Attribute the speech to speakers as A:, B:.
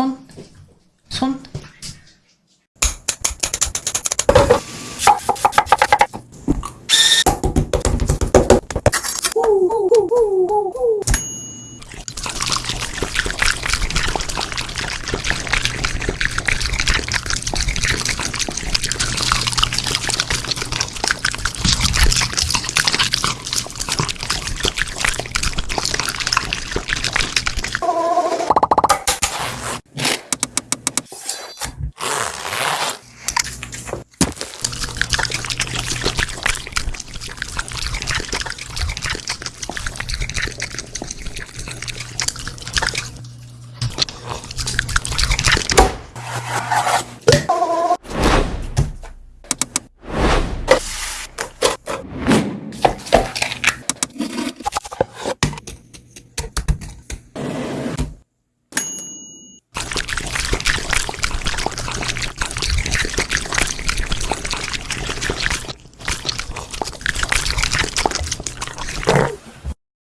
A: Son